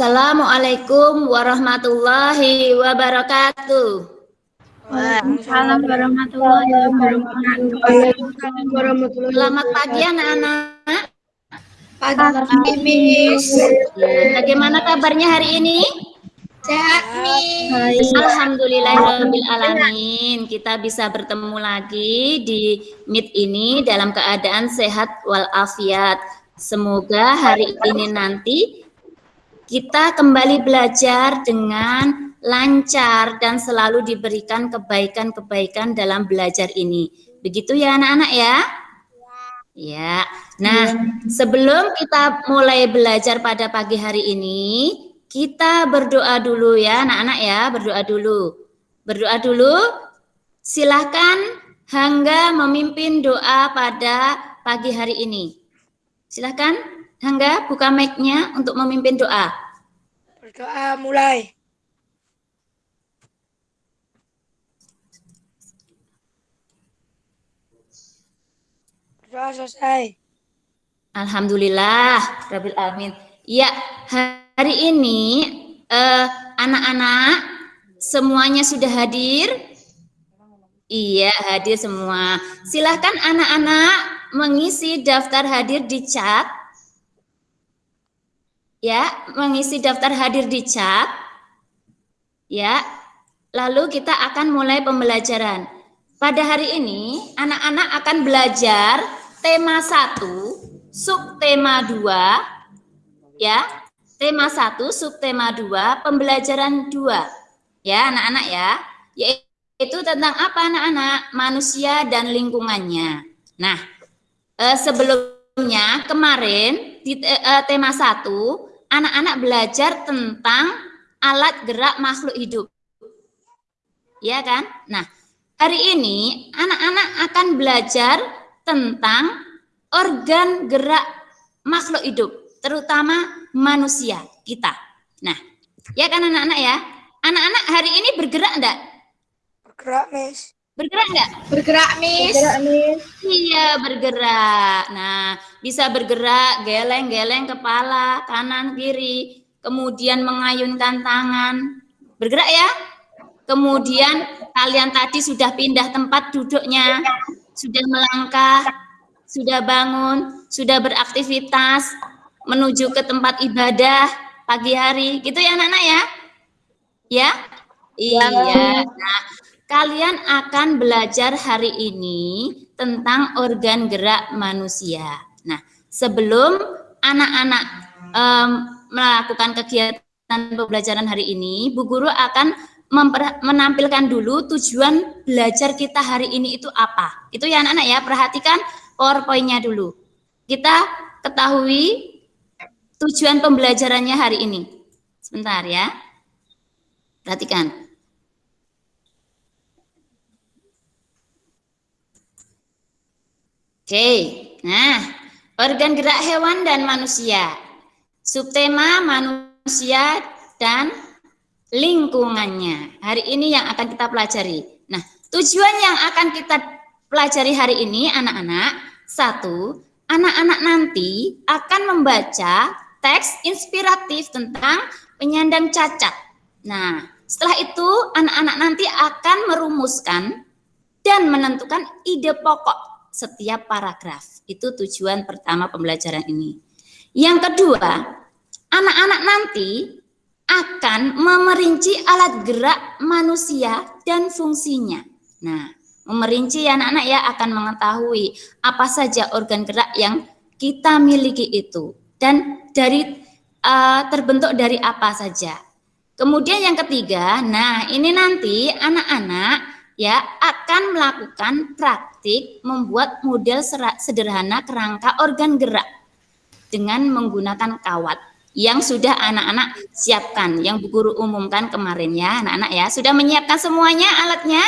Assalamualaikum warahmatullahi wabarakatuh. Waalaikumsalam warahmatullahi wabarakatuh. Selamat pagi anak-anak. Pagi, Miss. Bagaimana kabarnya hari ini? Sehat, Miss. Alhamdulillahirabbil alamin. Kita bisa bertemu lagi di Meet ini dalam keadaan sehat walafiat. Semoga hari ini nanti kita kembali belajar dengan lancar dan selalu diberikan kebaikan-kebaikan dalam belajar ini. Begitu ya anak-anak ya? Ya. Nah, sebelum kita mulai belajar pada pagi hari ini, kita berdoa dulu ya anak-anak ya, berdoa dulu. Berdoa dulu. Silahkan Hangga memimpin doa pada pagi hari ini. Silahkan Hangga buka mic-nya untuk memimpin doa. Berdoa mulai. Berdoa selesai. Alhamdulillah, Rabbil Alamin. Ya, hari ini eh, anak-anak semuanya sudah hadir. Iya, hadir semua. Silahkan anak-anak mengisi daftar hadir di chat. Ya, mengisi daftar hadir di chat. Ya, lalu kita akan mulai pembelajaran. Pada hari ini, anak-anak akan belajar tema 1, subtema 2, ya. Tema 1, subtema 2, pembelajaran 2. Ya, anak-anak ya. Yaitu tentang apa anak-anak? Manusia dan lingkungannya. Nah, eh, sebelumnya kemarin di eh, tema 1, anak-anak belajar tentang alat gerak makhluk hidup. Ya kan? Nah, hari ini anak-anak akan belajar tentang organ gerak makhluk hidup, terutama manusia kita. Nah, ya kan anak-anak ya? Anak-anak hari ini bergerak enggak? Bergerak, Miss. Bergerak enggak? Bergerak, Miss. Bergerak, Miss. Iya, bergerak. Nah, bisa bergerak, geleng-geleng kepala, kanan, kiri, kemudian mengayunkan tangan. Bergerak ya? Kemudian kalian tadi sudah pindah tempat duduknya, sudah melangkah, sudah bangun, sudah beraktivitas, menuju ke tempat ibadah pagi hari. Gitu ya anak-anak ya? Ya? Iya. Nah, kalian akan belajar hari ini tentang organ gerak manusia. Nah, sebelum anak-anak um, melakukan kegiatan pembelajaran hari ini, Bu Guru akan menampilkan dulu tujuan belajar kita hari ini itu apa. Itu ya anak-anak ya, perhatikan PowerPoint-nya dulu. Kita ketahui tujuan pembelajarannya hari ini. Sebentar ya. Perhatikan. Oke, nah organ gerak hewan dan manusia. Subtema manusia dan lingkungannya. Hari ini yang akan kita pelajari. Nah, tujuan yang akan kita pelajari hari ini anak-anak, satu, anak-anak nanti akan membaca teks inspiratif tentang penyandang cacat. Nah, setelah itu anak-anak nanti akan merumuskan dan menentukan ide pokok setiap paragraf. Itu tujuan pertama pembelajaran ini. Yang kedua, anak-anak nanti akan memerinci alat gerak manusia dan fungsinya. Nah, memerinci anak-anak ya akan mengetahui apa saja organ gerak yang kita miliki itu dan dari uh, terbentuk dari apa saja. Kemudian yang ketiga, nah ini nanti anak-anak ya akan melakukan praktik membuat model sederhana kerangka organ gerak dengan menggunakan kawat yang sudah anak-anak siapkan, yang Bu Guru umumkan kemarin ya, anak-anak ya. Sudah menyiapkan semuanya alatnya?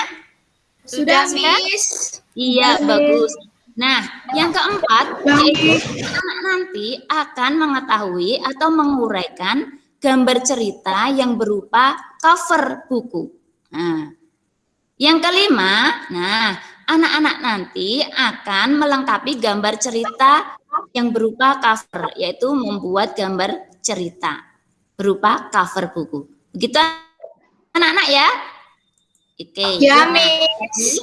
Sudah, sudah? Miss. Iya, sudah, bagus. Nah, yang keempat, yaitu anak nanti akan mengetahui atau menguraikan gambar cerita yang berupa cover buku. Nah, yang kelima, nah, anak-anak nanti akan melengkapi gambar cerita yang berupa cover, yaitu membuat gambar cerita berupa cover buku. Begitu anak-anak ya? Oke. Ya, Miss.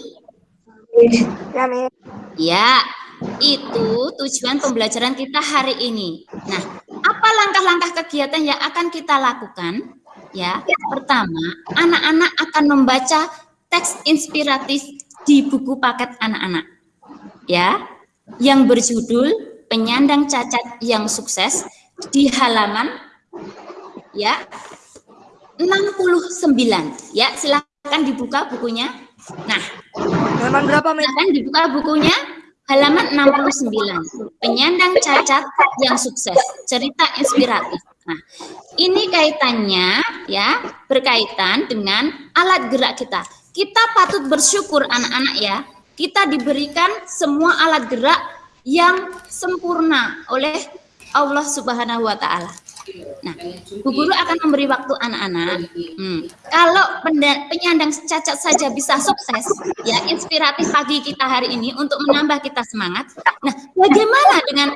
Ya, Miss. Ya, itu tujuan pembelajaran kita hari ini. Nah, apa langkah-langkah kegiatan yang akan kita lakukan? Ya, pertama, anak-anak akan membaca teks inspiratif di buku paket anak-anak. Ya, yang berjudul Penyandang Cacat yang Sukses di halaman ya 69 ya silakan dibuka bukunya. Nah halaman berapa silakan dibuka bukunya. Halaman 69 penyandang cacat yang sukses cerita inspiratif. Nah ini kaitannya ya berkaitan dengan alat gerak kita kita patut bersyukur anak-anak ya kita diberikan semua alat gerak yang sempurna oleh Allah Subhanahu wa taala. Nah, Bu Guru akan memberi waktu anak-anak. Hmm. Kalau penyandang cacat saja bisa sukses, ya inspiratif pagi kita hari ini untuk menambah kita semangat. Nah, bagaimana dengan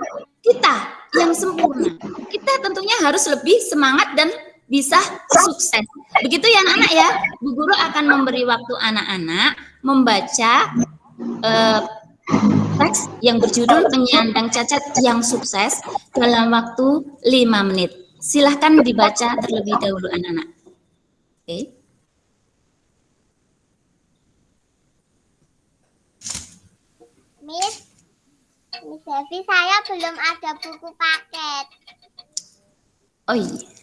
kita yang sempurna? Kita tentunya harus lebih semangat dan bisa sukses. Begitu ya anak-anak ya. Bu Guru akan memberi waktu anak-anak membaca uh, teks yang berjudul penyandang cacat yang sukses dalam waktu 5 menit. Silahkan dibaca terlebih dahulu anak-anak. Oke. Okay. Miss, Miss Devi, saya belum ada buku paket. Oh iya.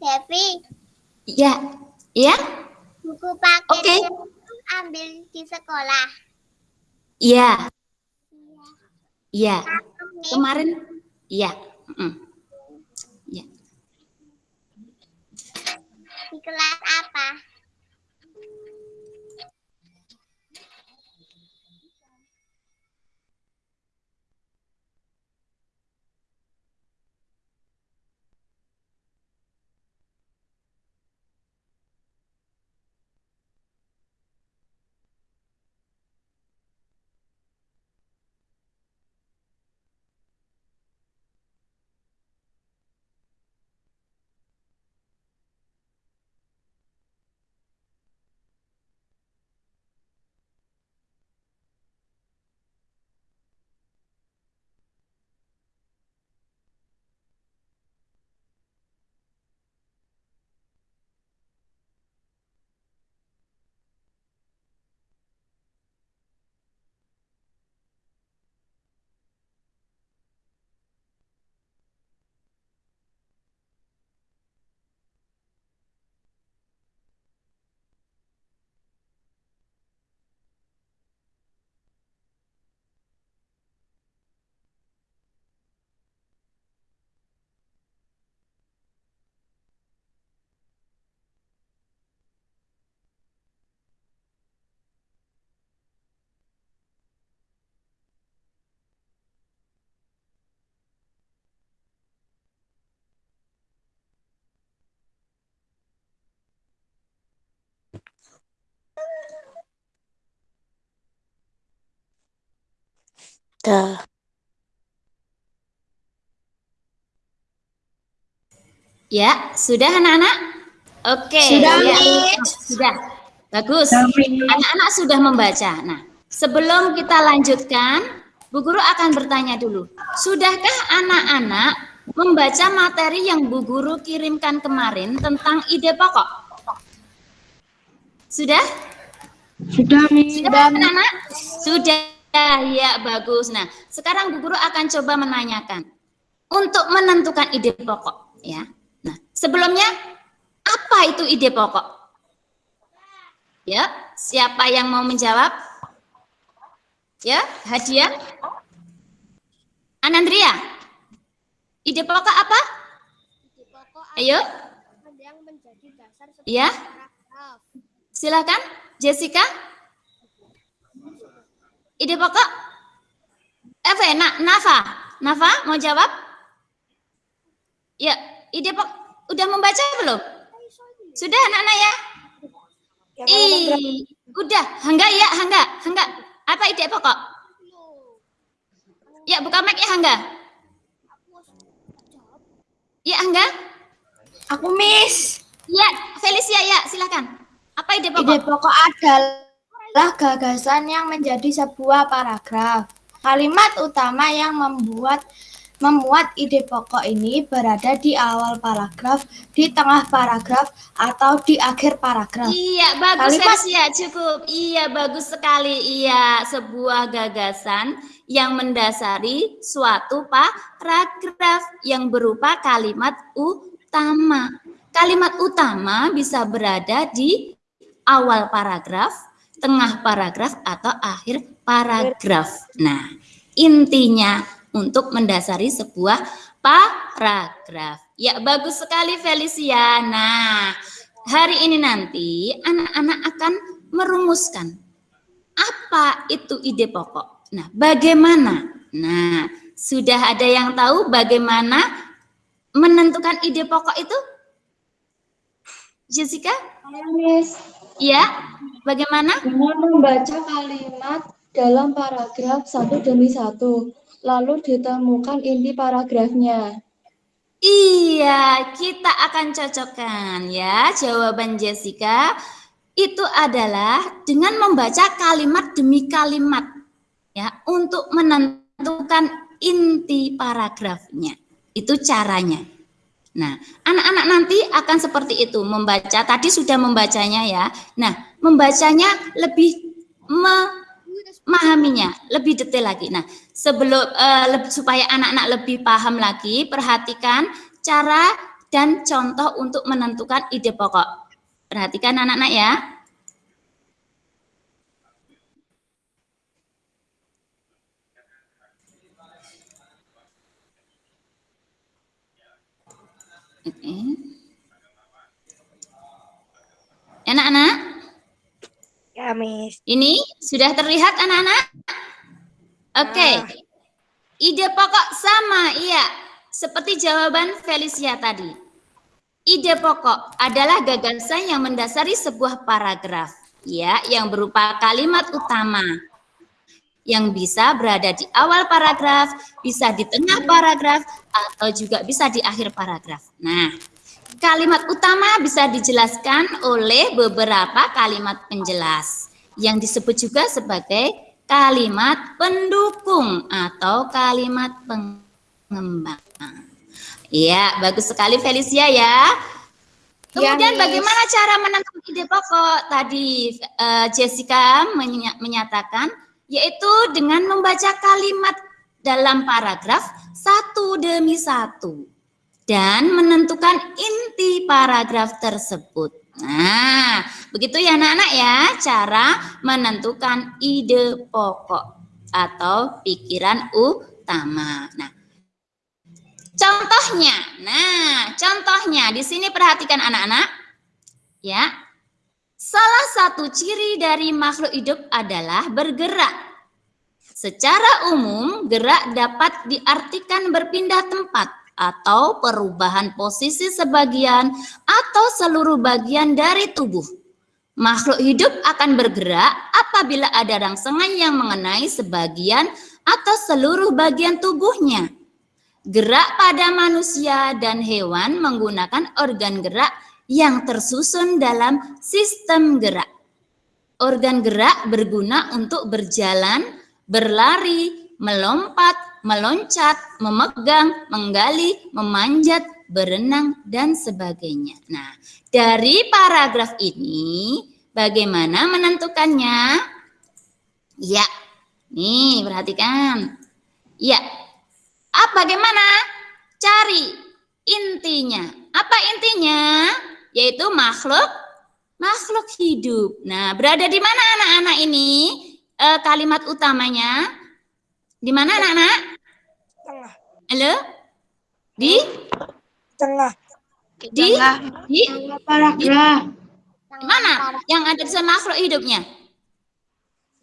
Devi. Iya. Iya? Buku paket. Okay. ambil di sekolah. Iya. Iya. Kemarin iya. Iya. Di kelas apa? Ya, sudah anak-anak? Oke. Sudah, ya. Sudah. Bagus. Anak-anak sudah membaca. Nah, sebelum kita lanjutkan, Bu Guru akan bertanya dulu. Sudahkah anak-anak membaca materi yang Bu Guru kirimkan kemarin tentang ide pokok? Sudah? Sudah, Miss. Sudah, anak-anak? Sudah. Ya, bagus. Nah, sekarang Bu Guru akan coba menanyakan. Untuk menentukan ide pokok, ya. Nah, sebelumnya apa itu ide pokok? Ya, siapa yang mau menjawab? Ya, hadiah. Anandria, ide pokok apa? Ide pokok Ayo, yang menjadi dasar Ya. paragraf. silakan. Jessica. Ide pokok? Eve, Na, Nafa. Nafa, mau jawab? Ya, ide pokok. Udah membaca belum? Sudah anak-anak ya? Berapa? Ih, udah. Hangga ya, Hangga. Hangga. Apa ide pokok? Ya, buka mic ya, Hangga. Ya, Hangga. Aku miss. Ya, Felicia ya, silakan. Apa ide pokok? Ide pokok adalah gagasan yang menjadi sebuah paragraf. Kalimat utama yang membuat memuat ide pokok ini berada di awal paragraf, di tengah paragraf, atau di akhir paragraf. Iya, bagus Kalimat- Felicia, cukup. Iya, bagus sekali. Iya, sebuah gagasan yang mendasari suatu paragraf yang berupa kalimat utama. Kalimat utama bisa berada di awal paragraf, tengah paragraf, atau akhir paragraf. Nah, intinya untuk mendasari sebuah paragraf. Ya, bagus sekali Felicia. Nah, hari ini nanti anak-anak akan merumuskan apa itu ide pokok. Nah, bagaimana? Nah, sudah ada yang tahu bagaimana menentukan ide pokok itu? Jessica? Miss, Ya, bagaimana? dengan membaca kalimat dalam paragraf satu demi satu, lalu ditemukan inti paragrafnya. Iya, kita akan cocokkan ya jawaban Jessica. Itu adalah dengan membaca kalimat demi kalimat ya untuk menentukan inti paragrafnya. Itu caranya. Nah, anak-anak nanti akan seperti itu membaca. Tadi sudah membacanya ya. Nah, membacanya lebih memahaminya lebih detail lagi. Nah, sebelum leb- supaya anak-anak lebih paham lagi, perhatikan cara dan contoh untuk menentukan ide pokok. Perhatikan anak-anak ya. Oke. Anak-anak, Ya, Miss. ini sudah terlihat anak-anak? Oke. Ah. Ide pokok sama, iya. Seperti jawaban Felicia tadi. Ide pokok adalah gagasan yang mendasari sebuah paragraf, ya, yang berupa kalimat utama yang bisa berada di awal paragraf, bisa di tengah paragraf, atau juga bisa di akhir paragraf. Nah, kalimat utama bisa dijelaskan oleh beberapa kalimat penjelas yang disebut juga sebagai kalimat pendukung atau kalimat pengembang. Iya, bagus sekali Felicia ya. Kemudian Miss. bagaimana cara menentukan ide pokok? Tadi eh, Jessica menya- menyatakan yaitu dengan membaca kalimat dalam paragraf satu demi satu dan menentukan paragraf tersebut. Nah, begitu ya anak-anak ya cara menentukan ide pokok atau pikiran utama. Nah, contohnya. Nah, contohnya di sini perhatikan anak-anak. Ya. Salah satu ciri dari makhluk hidup adalah bergerak. Secara umum, gerak dapat diartikan berpindah tempat atau perubahan posisi sebagian atau seluruh bagian dari tubuh. Makhluk hidup akan bergerak apabila ada rangsangan yang mengenai sebagian atau seluruh bagian tubuhnya. Gerak pada manusia dan hewan menggunakan organ gerak yang tersusun dalam sistem gerak. Organ gerak berguna untuk berjalan, berlari, melompat, meloncat, memegang, menggali, memanjat, berenang, dan sebagainya. Nah, dari paragraf ini, bagaimana menentukannya? Ya, nih perhatikan. Ya, ah, bagaimana? Cari intinya. Apa intinya? Yaitu makhluk makhluk hidup. Nah, berada di mana anak-anak ini? Eh, kalimat utamanya di mana anak-anak? Tengah. Halo? Di? Tengah. Di? Di? Paragraf. Mana? Yang ada di makhluk hidupnya?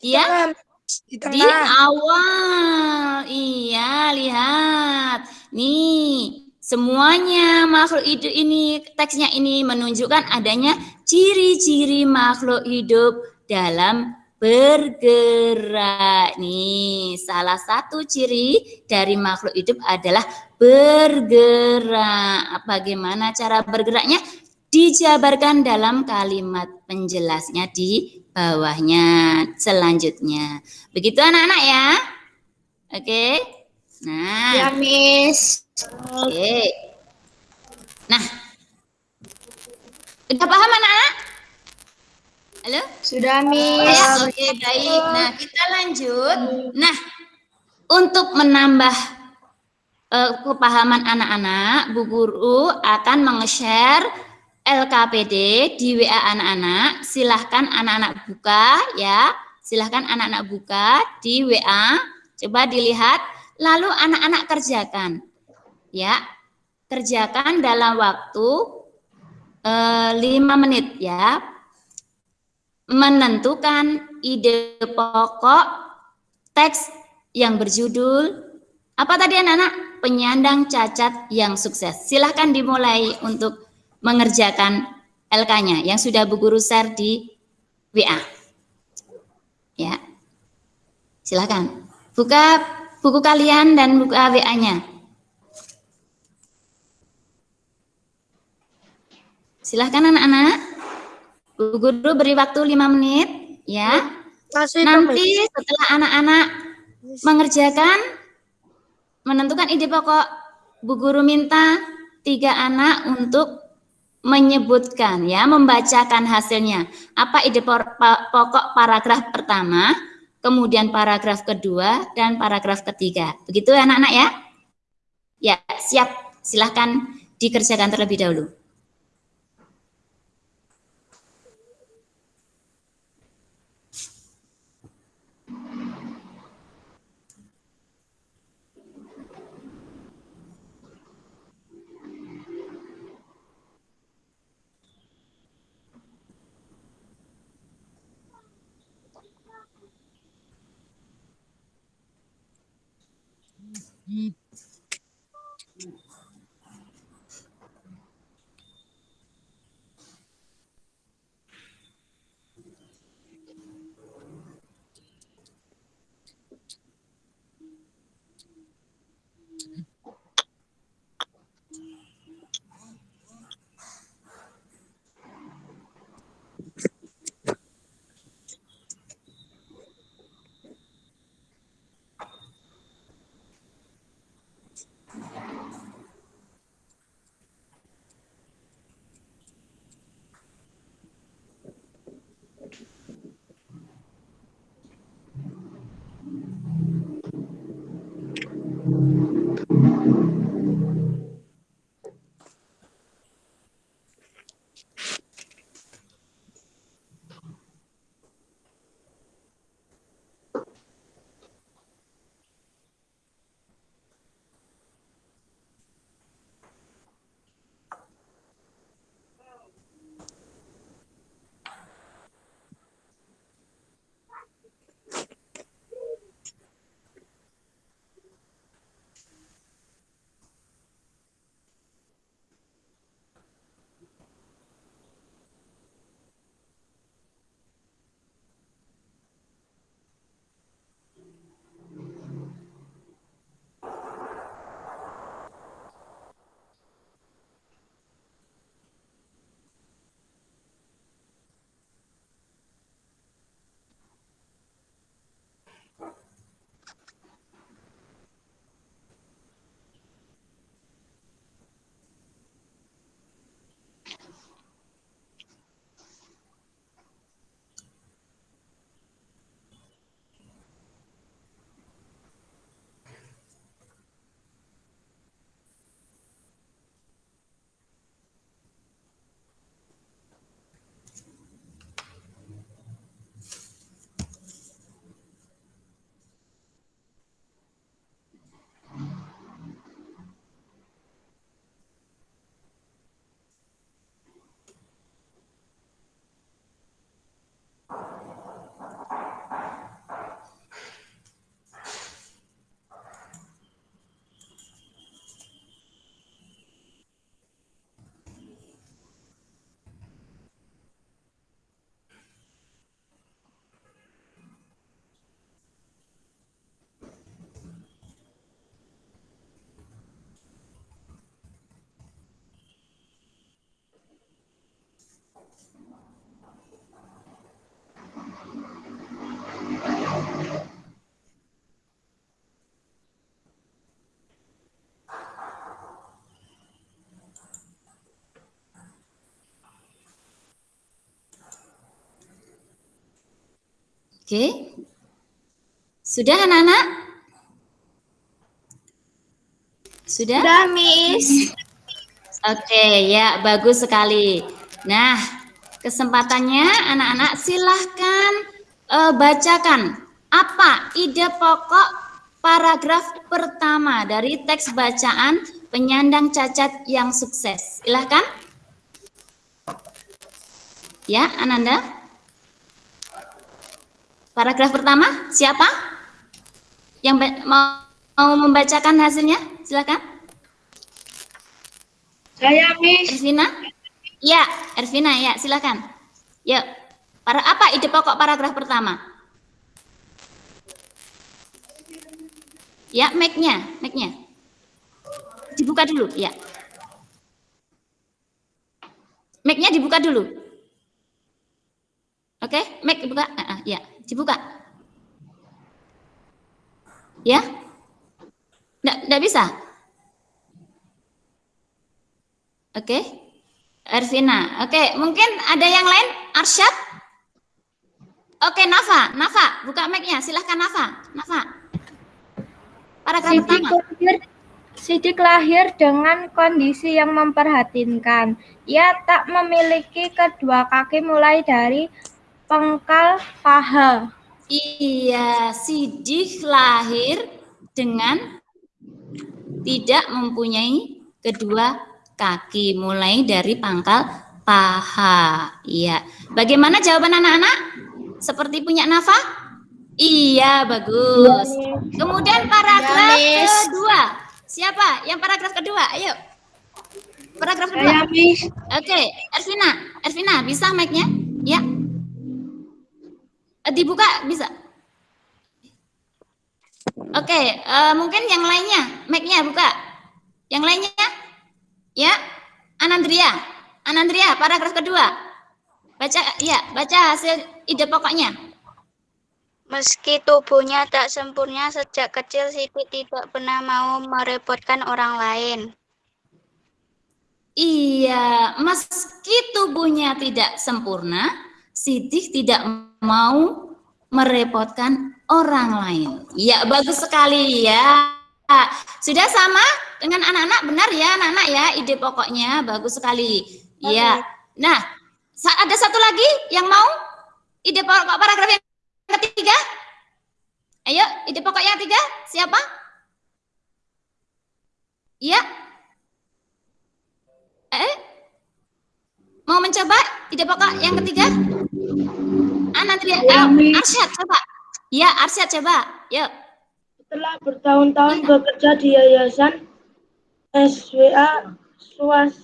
Iya? Tengah. Di Di awal. Iya, lihat. Nih, semuanya makhluk hidup ini, teksnya ini menunjukkan adanya ciri-ciri makhluk hidup dalam bergerak. Nih, salah satu ciri dari makhluk hidup adalah bergerak. Bagaimana cara bergeraknya? Dijabarkan dalam kalimat penjelasnya di bawahnya selanjutnya. Begitu anak-anak ya. Oke. Nah, Ya, Miss. oke. Nah. Udah paham anak-anak? Halo? Sudah, Miss. ya, oke baik. Nah, kita lanjut. Nah, untuk menambah eh, kepahaman anak-anak, Bu Guru akan meng-share LKPD di WA anak-anak. Silahkan anak-anak buka ya. Silahkan anak-anak buka di WA. Coba dilihat. Lalu anak-anak kerjakan. Ya. Kerjakan dalam waktu eh, 5 menit ya menentukan ide pokok teks yang berjudul apa tadi anak-anak? Penyandang cacat yang sukses. Silahkan dimulai untuk mengerjakan LK-nya yang sudah Bu Guru share di WA. Ya. Silahkan. Buka buku kalian dan buka WA-nya. Silahkan anak-anak. Bu Guru beri waktu 5 menit ya. Masih Nanti setelah anak-anak mengerjakan menentukan ide pokok, Bu Guru minta tiga anak untuk menyebutkan ya, membacakan hasilnya. Apa ide pokok paragraf pertama, kemudian paragraf kedua dan paragraf ketiga. Begitu ya anak-anak ya? Ya, siap. Silahkan dikerjakan terlebih dahulu. いい Oke. Sudah anak-anak? Sudah? Sudah, Miss. Oke, ya bagus sekali. Nah, kesempatannya anak-anak silahkan eh, bacakan apa ide pokok paragraf pertama dari teks bacaan penyandang cacat yang sukses. Silahkan. Ya, Ananda. Paragraf pertama, siapa? Yang mau, mau membacakan hasilnya? Silakan. Saya Miss. Ervina? Ya, Ervina ya, silakan. Ya, para apa ide pokok paragraf pertama? Ya, mic-nya, mic-nya. Dibuka dulu, ya. Mic-nya dibuka dulu. Oke, mic dibuka. Ah, ah, ya, dibuka. Ya? Nggak, nggak bisa? Oke. Ervina. Oke, mungkin ada yang lain? Arsyad? Oke, Nafa. Nafa, buka mic-nya. Silahkan Nafa. Nafa. Paragraf Sidik pertama. lahir, Sidik lahir dengan kondisi yang memprihatinkan. Ia tak memiliki kedua kaki mulai dari pengkal paha. Iya, Sidik lahir dengan tidak mempunyai kedua kaki, mulai dari pangkal paha. Iya. Bagaimana jawaban anak-anak? Seperti punya Nafa? Iya, bagus. Kemudian paragraf Ya, Miss. kedua. Siapa? Yang paragraf kedua? Ayo. Paragraf kedua. Miss. Oke, Ervina. Ervina, bisa mic-nya? Ya. Eh, Dibuka bisa. Oke, eh, mungkin yang lainnya, mic-nya buka. Yang lainnya? Ya, Anandria. Anandria, paragraf kedua. Baca, ya, baca hasil ide pokoknya. Meski tubuhnya tak sempurna sejak kecil, Siti tidak pernah mau merepotkan orang lain. Iya, meski tubuhnya tidak sempurna, Sidik tidak mau merepotkan orang lain. Ya, bagus sekali ya. Sudah sama dengan anak-anak, benar ya anak-anak ya, ide pokoknya bagus sekali. Ya. Nah, ada satu lagi yang mau ide pokok paragraf yang ketiga? Ayo, ide pokok yang ketiga, siapa? Iya, Eh? Mau mencoba ide pokok yang ketiga? Ah, nanti Ya, eh. Arsyad coba. Ya, Arsyad coba. Yuk. Setelah bertahun-tahun bekerja di Yayasan SWA Swas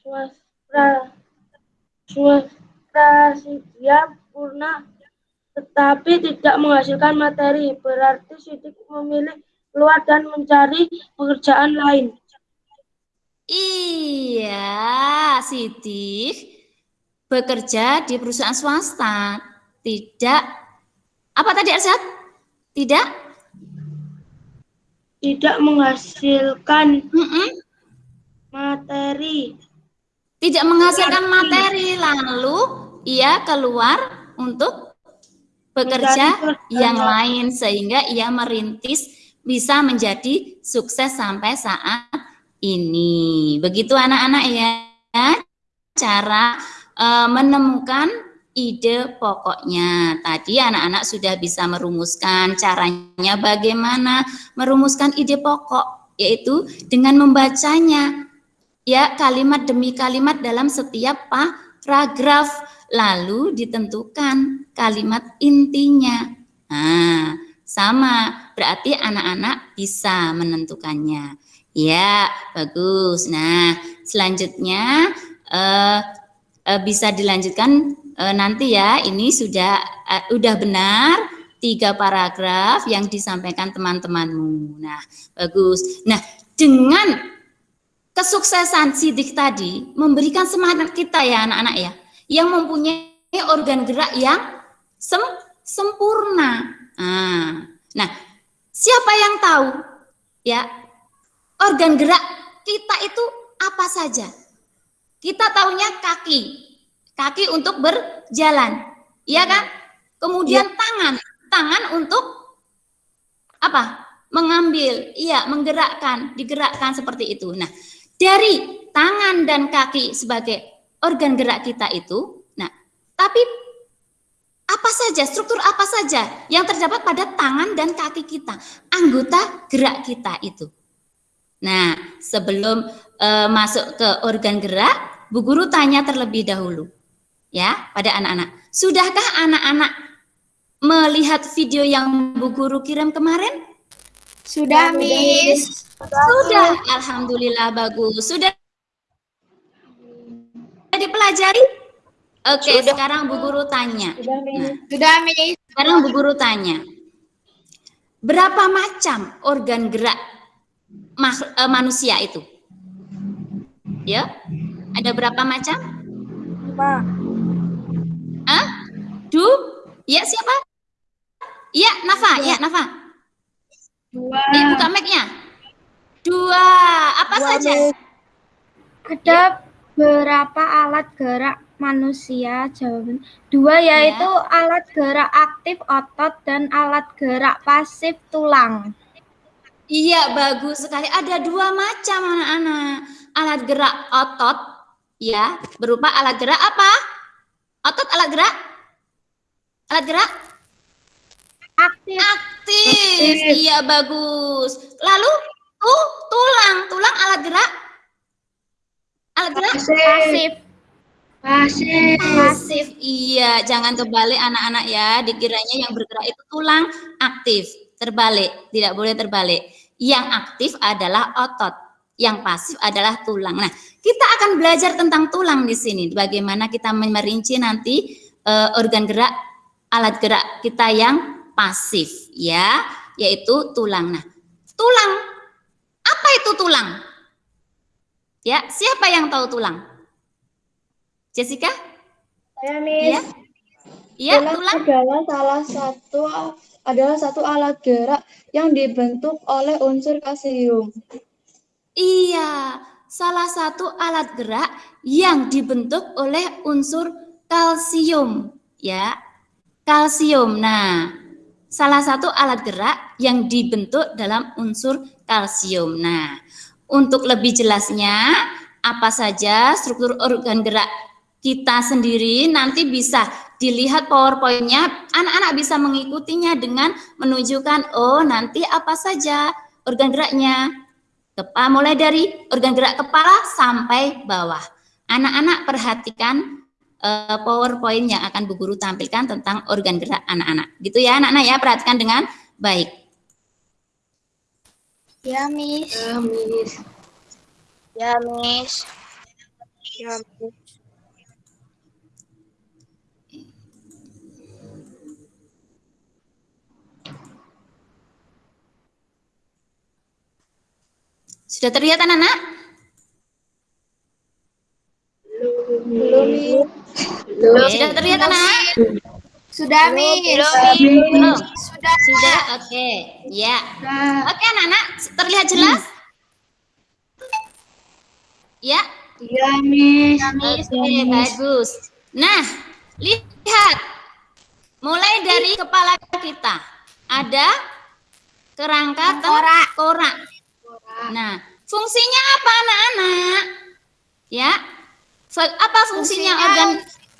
Swastra Swastrasidia Purna tetapi tidak menghasilkan materi berarti Sidik memilih keluar dan mencari pekerjaan lain. Iya, Sidik bekerja di perusahaan swasta. Tidak, apa tadi Arsyad? Tidak? Tidak menghasilkan Mm-mm. materi Tidak menghasilkan materi, lalu ia keluar untuk bekerja yang lain sehingga ia merintis bisa menjadi sukses sampai saat ini. Begitu anak-anak ya cara eh, menemukan ide pokoknya. Tadi anak-anak sudah bisa merumuskan caranya bagaimana merumuskan ide pokok yaitu dengan membacanya ya kalimat demi kalimat dalam setiap paragraf lalu ditentukan kalimat intinya. Nah, sama berarti anak-anak bisa menentukannya. Ya, bagus. Nah, selanjutnya eh, eh, bisa dilanjutkan eh, nanti ya. Ini sudah eh, udah benar tiga paragraf yang disampaikan teman-temanmu. Nah, bagus. Nah, dengan kesuksesan sidik tadi memberikan semangat kita ya anak-anak ya, yang mempunyai organ gerak yang sem sempurna. Nah, nah, siapa yang tahu ya organ gerak kita itu apa saja? Kita taunya kaki, kaki untuk berjalan, iya kan? Kemudian tangan, tangan untuk apa? Mengambil, iya, menggerakkan, digerakkan seperti itu. Nah, dari tangan dan kaki sebagai organ gerak kita itu, nah, tapi apa saja, struktur apa saja yang terdapat pada tangan dan kaki kita, anggota gerak kita itu. Nah, sebelum uh, masuk ke organ gerak, Bu Guru tanya terlebih dahulu ya pada anak-anak. Sudahkah anak-anak melihat video yang Bu Guru kirim kemarin? Sudah, Miss. Sudah, alhamdulillah bagus. Sudah dipelajari? Oke, sekarang Bu Guru tanya. Nah, Sudah, Miss. sekarang Bu Guru tanya. Berapa macam organ gerak eh, manusia itu? Ya, ada berapa macam? Lima. Hah? Du? Ya siapa? Iya, Nafa. Ya, Nafa. Dua. Nih, buka mic-nya. Dua. Apa Dua, saja? Ada berapa alat gerak manusia? Jawaban dua yaitu alat gerak aktif otot dan alat gerak pasif tulang. Iya, bagus sekali. Ada dua macam anak-anak. Alat gerak otot, ya, berupa alat gerak apa? Otot alat gerak? Alat gerak Aktif aktif. Iya, bagus. Lalu tuh tulang, tulang alat gerak? Alat gerak pasif. Pasif. pasif. Iya, jangan terbalik anak-anak ya. Dikiranya yang bergerak itu tulang aktif. Terbalik, tidak boleh terbalik. Yang aktif adalah otot, yang pasif adalah tulang. Nah, kita akan belajar tentang tulang di sini. Bagaimana kita merinci nanti eh, organ gerak, alat gerak kita yang pasif, ya, yaitu tulang. Nah, tulang, apa itu tulang? Ya, siapa yang tahu tulang? Jessica? Saya. Miss. Iya, tulang. adalah salah satu adalah satu alat gerak yang dibentuk oleh unsur kalsium. Iya, salah satu alat gerak yang dibentuk oleh unsur kalsium, ya. Kalsium. Nah, salah satu alat gerak yang dibentuk dalam unsur kalsium. Nah, untuk lebih jelasnya apa saja struktur organ gerak kita sendiri nanti bisa dilihat PowerPoint-nya, anak-anak bisa mengikutinya dengan menunjukkan oh nanti apa saja organ geraknya. Kepala mulai dari organ gerak kepala sampai bawah. Anak-anak perhatikan eh, PowerPoint yang akan Bu Guru tampilkan tentang organ gerak anak-anak. Gitu ya anak-anak ya, perhatikan dengan baik. Ya, Miss. Ya, Miss. Ya, Miss. Sudah terlihat anak-anak? Belum. Oke, Sudah terlihat anak-anak? Sudah. Belum. Sudah. Sudah, oke. Ya. Oke anak-anak, terlihat jelas? Ya, Iya, Miss. Oke, bagus. Nah, lihat. Mulai dari kepala kita. Ada kerangka tengkorak. Nah, fungsinya apa anak-anak? Ya. Fe- Apa fungsinya, Fungsinya- organ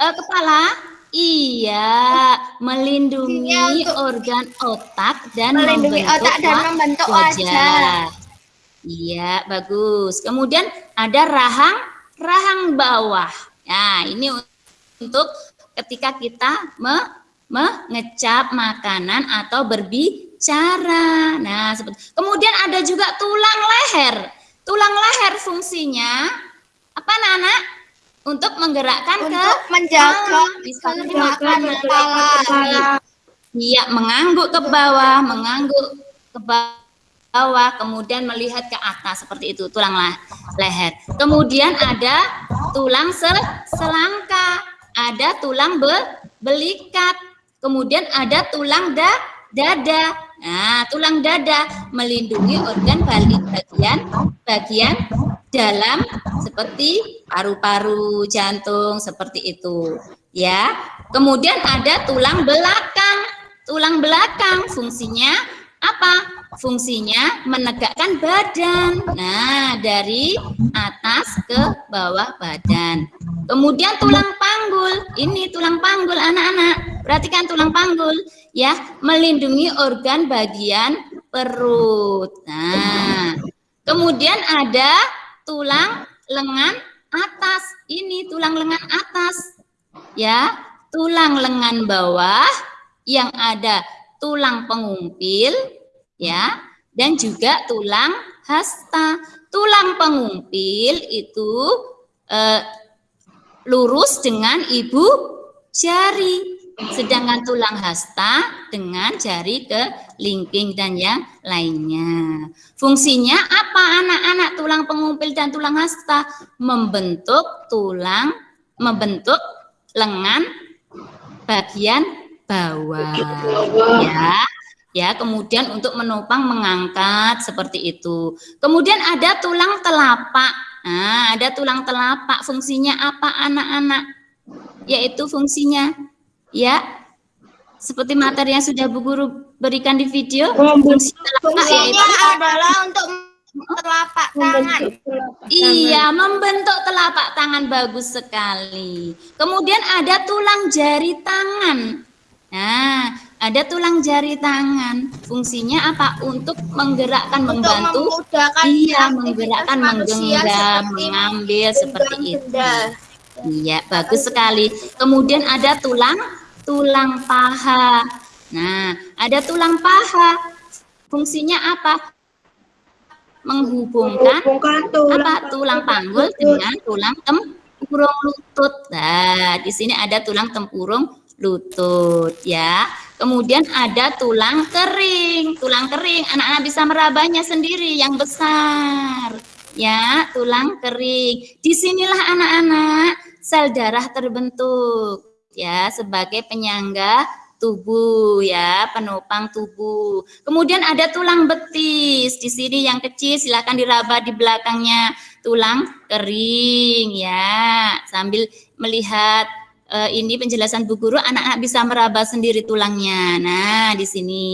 eh, kepala? Iya, melindungi organ otak dan melindungi membentuk otak dan membentuk wajah. wajah. Iya, bagus. Kemudian ada rahang rahang bawah. Nah, ini untuk ketika kita me- mengecap makanan atau berbicara. Nah, seperti kemudian ada juga tulang leher. Tulang leher fungsinya apa, anak-anak? Untuk menggerakkan ke Untuk menjaga kepala. bisa menggerakkan kepala. Iya, mengangguk ke bawah, mengangguk ke bawah, kemudian melihat ke atas seperti itu, tulang la- leher. Kemudian ada tulang se- selangka, ada tulang be- belikat, kemudian ada tulang da dada. Nah, tulang dada melindungi organ balik bagian bagian dalam seperti paru-paru, jantung seperti itu, ya. Kemudian ada tulang belakang. Tulang belakang fungsinya apa? Fungsinya menegakkan badan. Nah, dari atas ke bawah badan. Kemudian tulang panggul. Ini tulang panggul anak-anak. Perhatikan tulang panggul ya, melindungi organ bagian perut. Nah, kemudian ada tulang lengan atas. Ini tulang lengan atas. Ya, tulang lengan bawah yang ada tulang pengumpil ya dan juga tulang hasta. Tulang pengumpil itu eh, lurus dengan ibu jari. Sedangkan tulang hasta dengan jari ke lingking dan yang lainnya. Fungsinya apa anak-anak tulang pengumpil dan tulang hasta? Membentuk tulang, membentuk lengan bagian bawah. Ya, ya kemudian untuk menopang mengangkat seperti itu kemudian ada tulang telapak nah ada tulang telapak fungsinya apa anak-anak yaitu fungsinya ya seperti materi yang sudah Bu Guru berikan di video fungsi telapak Fungsinya yaitu adalah untuk telapak tangan. Iya, membentuk telapak tangan bagus sekali. Kemudian ada tulang jari tangan. Nah, ada tulang jari tangan. Fungsinya apa? Untuk menggerakkan, Untuk membantu. Iya, menggerakkan, menggenggam, mengambil seperti itu. benda. Iya, bagus sekali. Kemudian ada tulang tulang paha. Nah, ada tulang paha. Fungsinya apa? Menghubungkan apa tulang panggul dengan tulang tempurung lutut. Nah, di sini ada tulang tempurung lutut ya. Kemudian ada tulang kering. Tulang kering anak-anak bisa merabanya sendiri yang besar. Ya, tulang kering. Di sinilah anak-anak sel darah terbentuk ya sebagai penyangga tubuh ya, penopang tubuh. Kemudian ada tulang betis. Di sini yang kecil silakan diraba di belakangnya tulang kering ya. Sambil melihat uh, ini penjelasan Bu Guru, anak-anak bisa meraba sendiri tulangnya. Nah, di sini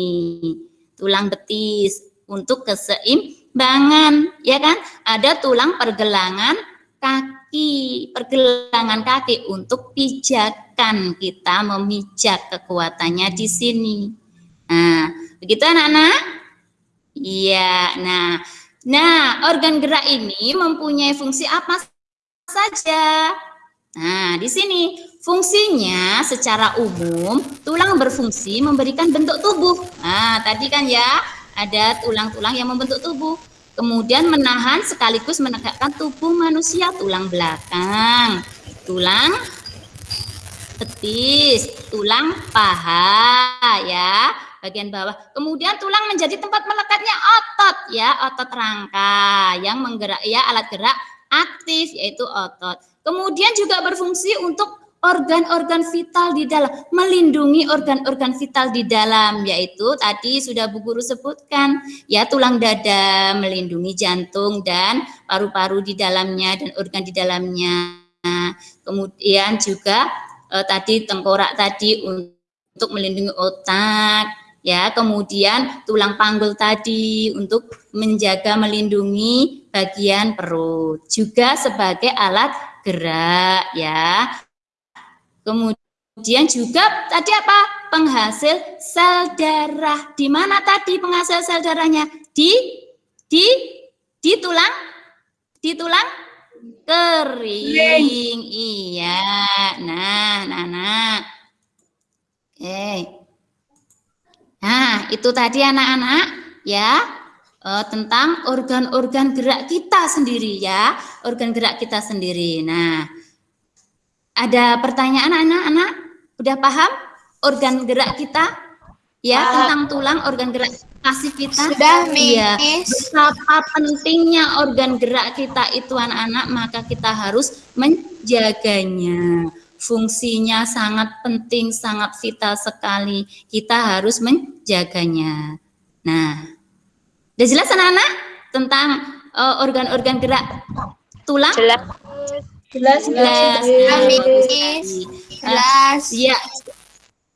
tulang betis untuk keseimbangan, ya kan? Ada tulang pergelangan kaki, pergelangan kaki untuk pijakan kita memijak kekuatannya di sini. Nah, begitu anak-anak? Iya, nah, nah organ gerak ini mempunyai fungsi apa saja? Nah, di sini fungsinya secara umum tulang berfungsi memberikan bentuk tubuh. Nah, tadi kan ya ada tulang-tulang yang membentuk tubuh. Kemudian menahan sekaligus menegakkan tubuh manusia, tulang belakang, tulang betis, tulang paha ya, bagian bawah. Kemudian tulang menjadi tempat melekatnya otot ya, otot rangka yang menggerak ya alat gerak aktif yaitu otot. Kemudian juga berfungsi untuk organ-organ vital di dalam, melindungi organ-organ vital di dalam, yaitu tadi sudah Bu Guru sebutkan, ya tulang dada, melindungi jantung dan paru-paru di dalamnya dan organ di dalamnya. Kemudian juga eh, tadi tengkorak tadi untuk melindungi otak, ya kemudian tulang panggul tadi untuk menjaga melindungi bagian perut juga sebagai alat gerak ya Kemudian juga tadi apa? Penghasil sel darah. Di mana tadi penghasil sel darahnya? Di di di tulang di tulang kering. Iya. Nah, nah, nah. Oke. Nah, itu tadi anak-anak ya eh, tentang organ-organ gerak kita sendiri ya, organ gerak kita sendiri. Nah, ada pertanyaan anak-anak? Udah paham organ gerak kita? Ya, Uh, tentang tulang organ gerak pasif kita. Sudah, Iya. Betapa pentingnya organ gerak kita itu anak-anak, maka kita harus menjaganya. Fungsinya sangat penting, sangat vital sekali. Kita harus menjaganya. Nah, udah jelas anak-anak tentang eh, organ-organ gerak tulang? Jelas. Jelas, Jelas. Miss. Jelas. Iya.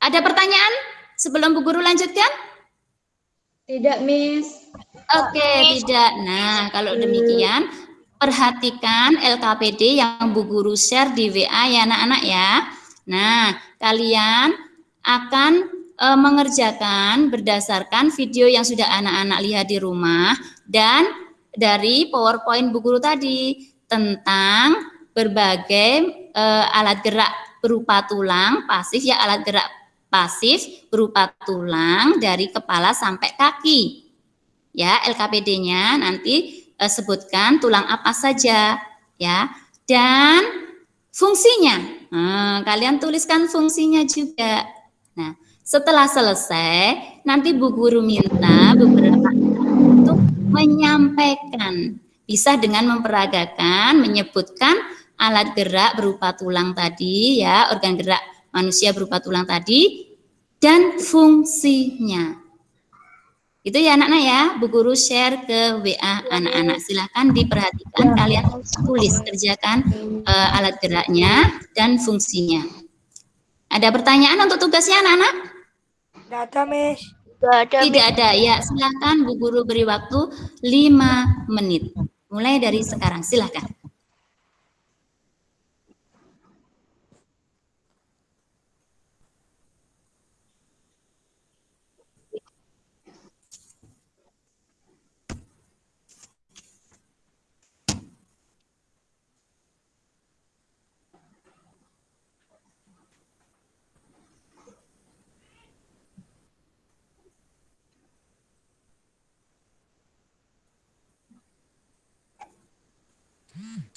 Ada pertanyaan sebelum Bu Guru lanjutkan? Tidak, Miss. Oke, tidak. Nah, kalau demikian, perhatikan LKPD yang Bu Guru share di WA ya anak-anak ya. Nah, kalian akan eh, mengerjakan berdasarkan video yang sudah anak-anak lihat di rumah dan dari PowerPoint Bu Guru tadi tentang berbagai eh, alat gerak berupa tulang pasif ya alat gerak pasif berupa tulang dari kepala sampai kaki. Ya, LKPD-nya nanti eh, sebutkan tulang apa saja ya dan fungsinya. Nah, kalian tuliskan fungsinya juga. Nah, setelah selesai nanti Bu Guru minta beberapa untuk menyampaikan bisa dengan memperagakan, menyebutkan alat gerak berupa tulang tadi ya, organ gerak manusia berupa tulang tadi dan fungsinya. Itu ya anak-anak ya, Bu Guru share ke WA anak-anak. Silahkan diperhatikan, kalian tulis, kerjakan eh, alat geraknya dan fungsinya. Ada pertanyaan untuk tugasnya anak-anak? Tidak ada. Tidak ada, ya silahkan Bu Guru beri waktu 5 menit. Mulai dari sekarang, silahkan.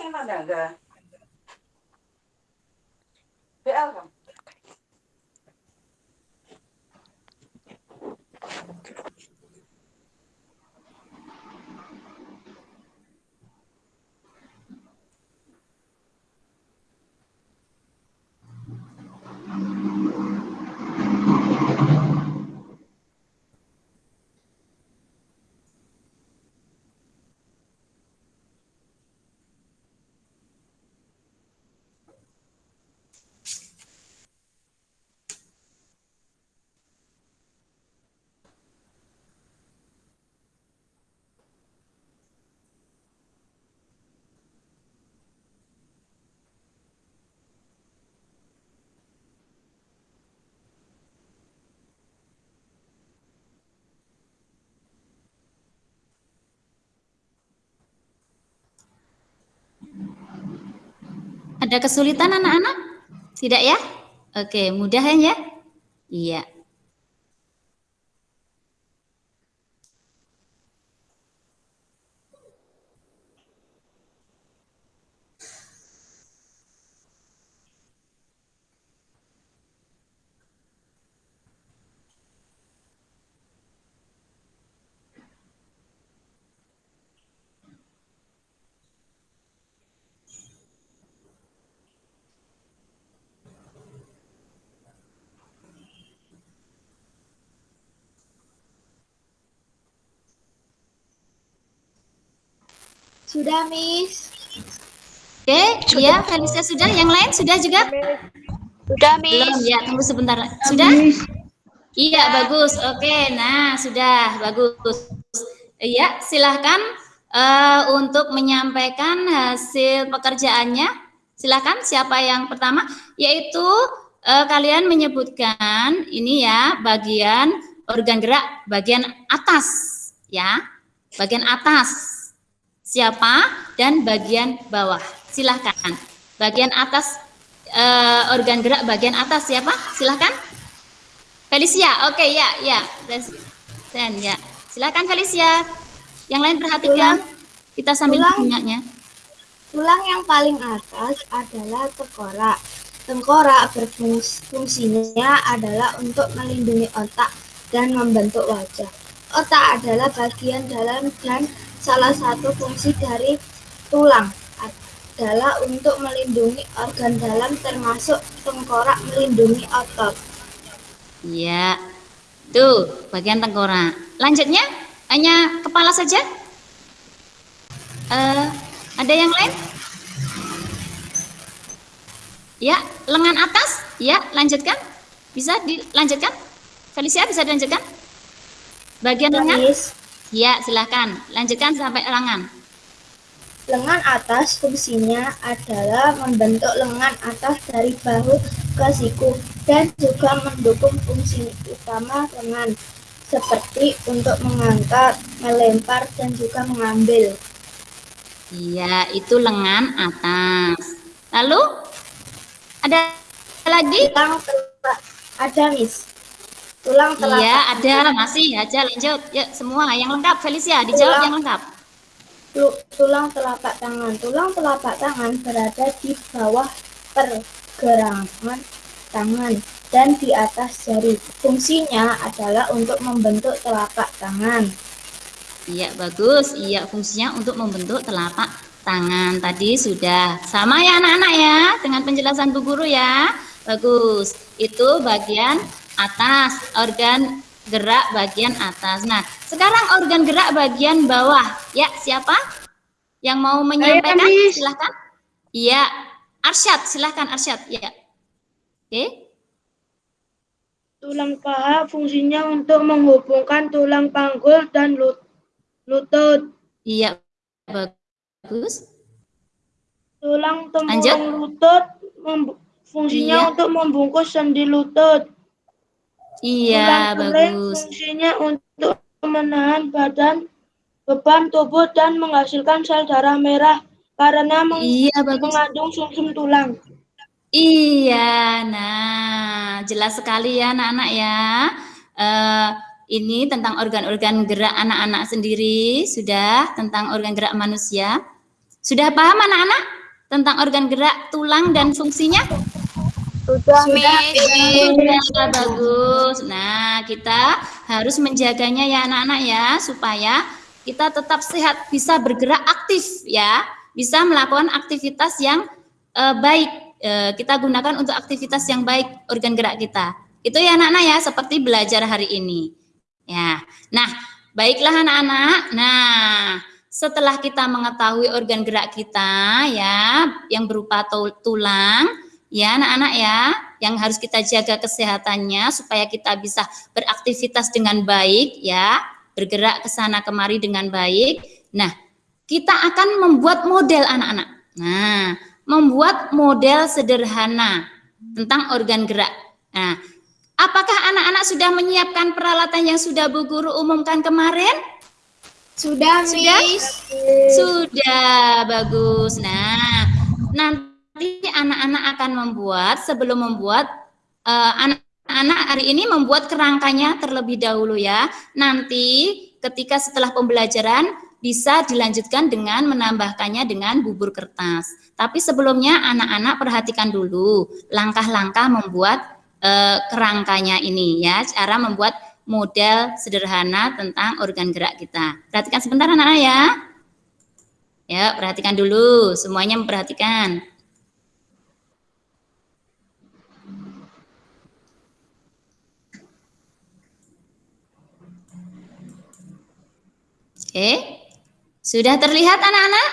sing nandang BL kamu. Ada kesulitan anak-anak? Tidak ya? Oke, mudah ya? Iya. Sudah, Miss. Oke, ya Felicia sudah. Yang lain sudah juga? Sudah, Belum Miss. ya, tunggu sebentar. Sudah? Iya, bagus. Oke, nah sudah bagus. Iya, silahkan eh, untuk menyampaikan hasil pekerjaannya. Silahkan siapa yang pertama? Yaitu eh, kalian menyebutkan ini ya bagian organ gerak bagian atas ya, bagian atas siapa dan bagian bawah. Silahkan. Bagian atas eh, organ gerak bagian atas siapa? Silahkan. Felicia, oke ya, ya, dan ya, silakan Felicia. Yang lain perhatikan, kita sambil Tulang. punyanya. Tulang yang paling atas adalah tengkorak. Tengkorak berfungsinya adalah untuk melindungi otak dan membentuk wajah. Otak adalah bagian dalam dan salah satu fungsi dari tulang adalah untuk melindungi organ dalam termasuk tengkorak melindungi otot. Iya, tuh bagian tengkorak. Lanjutnya, hanya kepala saja. Eh, ada yang lain? Ya, lengan atas. Ya, lanjutkan. Bisa dilanjutkan? Felicia bisa dilanjutkan? Bagian lengan? Ya, silahkan. Lanjutkan sampai lengan. lengan atas fungsinya adalah membentuk lengan atas dari bahu ke siku dan juga mendukung fungsi utama lengan seperti untuk mengangkat, melempar, dan juga mengambil. Iya, itu lengan atas. Lalu ada lagi? Ada, Miss. Tulang telapak. Iya, ada. Masih aja lanjut. Yuk, semua yang lengkap. Felicia, dijawab Tulang. yang lengkap. Tu- Tulang telapak tangan. Tulang telapak tangan berada di bawah pergelangan tangan dan di atas jari. Fungsinya adalah untuk membentuk telapak tangan. Iya, bagus. Iya, fungsinya untuk membentuk telapak tangan. Tadi sudah sama ya anak-anak ya dengan penjelasan Bu Guru ya. Bagus. Itu bagian atas, organ gerak bagian atas. Nah, sekarang organ gerak bagian bawah. Ya, siapa? Yang mau menyampaikan? Miss. Silahkan. Iya, Arsyad, silahkan Arsyad. Ya. Oke. Tulang paha fungsinya untuk menghubungkan tulang panggul dan lut- lutut. Iya, bagus. Tulang tempurung lutut fungsinya Iya. untuk membungkus sendi lutut. Iya, bagus. fungsinya untuk menahan badan, beban tubuh dan menghasilkan sel darah merah karena meng- Iya, bagus. mengandung sumsum tulang. Iya, nah jelas sekali ya anak-anak ya. Eh, ini tentang organ-organ gerak anak-anak sendiri, sudah tentang organ gerak manusia. Sudah paham anak-anak tentang organ gerak tulang dan fungsinya? Sudah, Sudah bagus. Nah, kita harus menjaganya ya anak-anak ya supaya kita tetap sehat, bisa bergerak aktif ya, bisa melakukan aktivitas yang eh, baik. Eh, kita gunakan untuk aktivitas yang baik organ gerak kita. Itu ya anak-anak ya, seperti belajar hari ini. Ya. Nah, baiklah anak-anak. Nah, setelah kita mengetahui organ gerak kita ya yang berupa tul- tulang ya anak-anak ya yang harus kita jaga kesehatannya supaya kita bisa beraktivitas dengan baik ya bergerak ke sana kemari dengan baik nah kita akan membuat model anak-anak nah membuat model sederhana tentang organ gerak nah apakah anak-anak sudah menyiapkan peralatan yang sudah Bu Guru umumkan kemarin Sudah, Sudah? Miss. sudah bagus. Nah, nanti anak-anak akan membuat sebelum membuat eh, anak-anak hari ini membuat kerangkanya terlebih dahulu ya. Nanti ketika setelah pembelajaran bisa dilanjutkan dengan menambahkannya dengan bubur kertas. Tapi sebelumnya anak-anak perhatikan dulu langkah-langkah membuat eh, kerangkanya ini ya, cara membuat model sederhana tentang organ gerak kita. Perhatikan sebentar anak-anak ya. Ya, perhatikan dulu, semuanya memperhatikan. Oke. Sudah terlihat anak-anak?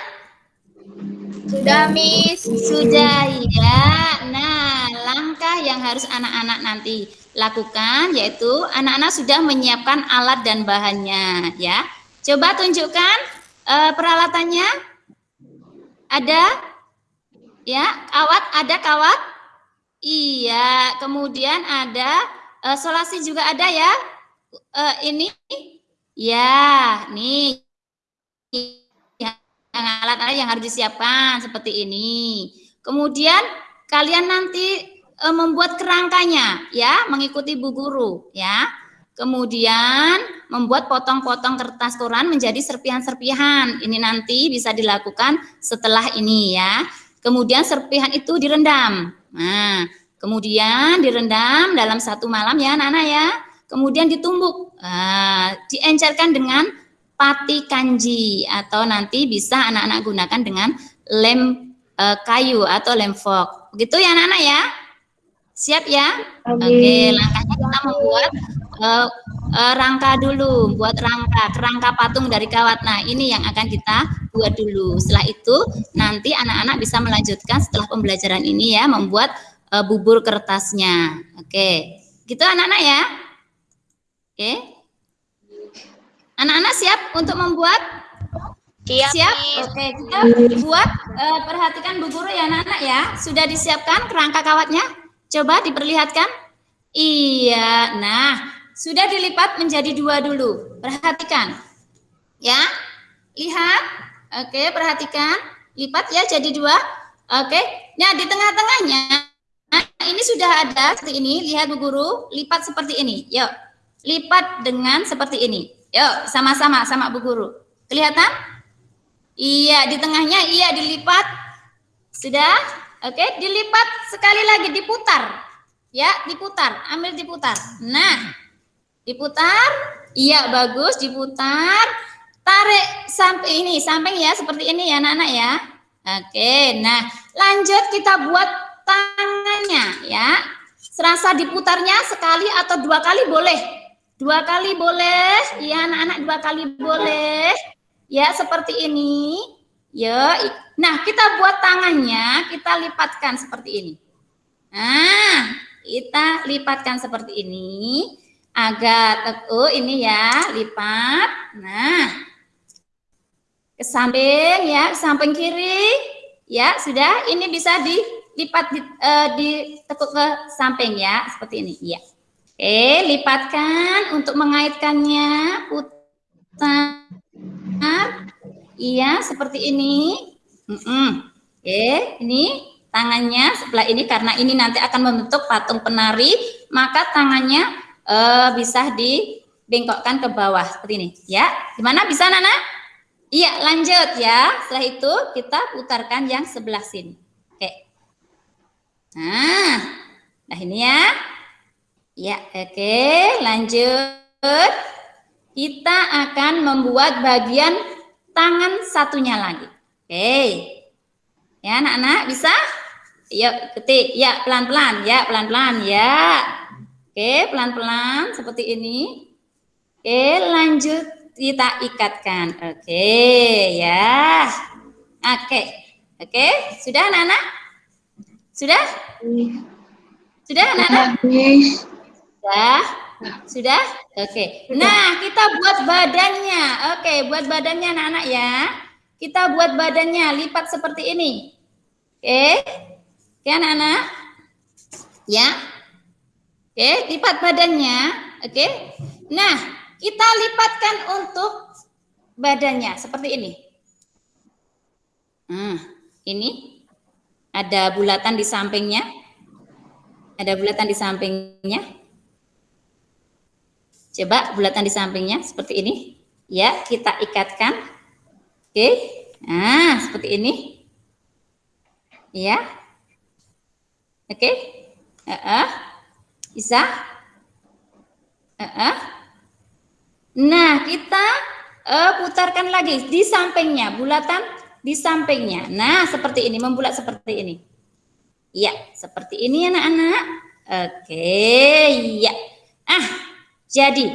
Sudah, Miss. Sudah ya. Nah, langkah yang harus anak-anak nanti lakukan yaitu anak-anak sudah menyiapkan alat dan bahannya ya. Coba tunjukkan uh, peralatannya. Ada? Ya, kawat ada kawat? Iya, kemudian ada uh, solasi juga ada ya. Uh, ini ya, nih yang alat-alat yang harus disiapkan seperti ini. Kemudian kalian nanti e, membuat kerangkanya ya, mengikuti Bu Guru ya. Kemudian membuat potong-potong kertas koran menjadi serpihan-serpihan. Ini nanti bisa dilakukan setelah ini ya. Kemudian serpihan itu direndam. Nah, kemudian direndam dalam satu malam ya anak-anak ya. Kemudian ditumbuk, nah, diencerkan dengan pati kanji atau nanti bisa anak-anak gunakan dengan lem e, kayu atau lem fork. Begitu ya anak-anak ya? Siap ya? Oke, langkahnya kita membuat uh, uh, rangka dulu, buat rangka, kerangka patung dari kawat. Nah, ini yang akan kita buat dulu. Setelah itu nanti anak-anak bisa melanjutkan setelah pembelajaran ini ya, membuat uh, bubur kertasnya. Oke, gitu anak-anak ya. Oke. Anak-anak siap untuk membuat? Siap. Siap. Oke, kita buat uh, perhatikan bu guru ya anak-anak ya. Sudah disiapkan kerangka kawatnya? Coba diperlihatkan. Iya, nah sudah dilipat menjadi dua dulu. Perhatikan. Ya, lihat. Oke, perhatikan. Lipat ya jadi dua. Oke, nah di tengah-tengahnya nah, ini sudah ada seperti ini. Lihat Bu Guru, lipat seperti ini. Yuk, lipat dengan seperti ini. Yuk, sama-sama sama Bu Guru. Kelihatan? Iya, di tengahnya iya dilipat. Sudah? Oke, dilipat sekali lagi diputar. Ya, diputar, ambil diputar. Nah, diputar. Iya, bagus, diputar. Tarik sampai ini, samping ya seperti ini ya anak-anak ya. Oke, nah lanjut kita buat tangannya ya. Serasa diputarnya sekali atau dua kali boleh. Dua kali boleh, ya anak-anak dua kali boleh. Ya, seperti ini. Ya, nah kita buat tangannya, kita lipatkan seperti ini. Nah, kita lipatkan seperti ini agak oh ini ya, lipat. Nah, ke samping ya, samping kiri. Ya, sudah. Ini bisa dilipat di, uh, ditekuk ke samping ya, seperti ini. Ya. Oke, lipatkan untuk mengaitkannya. Putar Iya, seperti ini. Mm. Oke, ini tangannya sebelah ini karena ini nanti akan membentuk patung penari, maka tangannya uh, bisa dibengkokkan ke bawah seperti ini. Ya, gimana bisa Nana? Iya, lanjut ya. Setelah itu kita putarkan yang sebelah sini. Oke. Nah, nah ini ya. Ya, oke, lanjut. Kita akan membuat bagian tangan satunya lagi. Oke. Ya, anak-anak bisa? Yuk, ketik. Ya, pelan-pelan. Ya, pelan-pelan. Ya. Oke, pelan-pelan seperti ini. Oke, lanjut kita ikatkan. Oke, ya. Oke. Oke, sudah anak-anak? Sudah? Sudah anak-anak? Sudah. Sudah? Oke. Nah, kita buat badannya. Oke, buat badannya anak-anak ya. Kita buat badannya lipat seperti ini. Oke. Oke, anak-anak. Ya. Oke, lipat badannya. Oke. Nah, kita lipatkan untuk badannya seperti ini. Nah, ini ada bulatan di sampingnya. Ada bulatan di sampingnya. Coba bulatan di sampingnya seperti ini. Ya, kita ikatkan. Oke. Nah, seperti ini. Ya. Oke. Uh -uh. Bisa? Uh -uh. Nah, kita uh, putarkan lagi di sampingnya, bulatan di sampingnya. Nah, seperti ini, membulat seperti ini. Ya, seperti ini anak-anak. Oke, ya. Ah, jadi,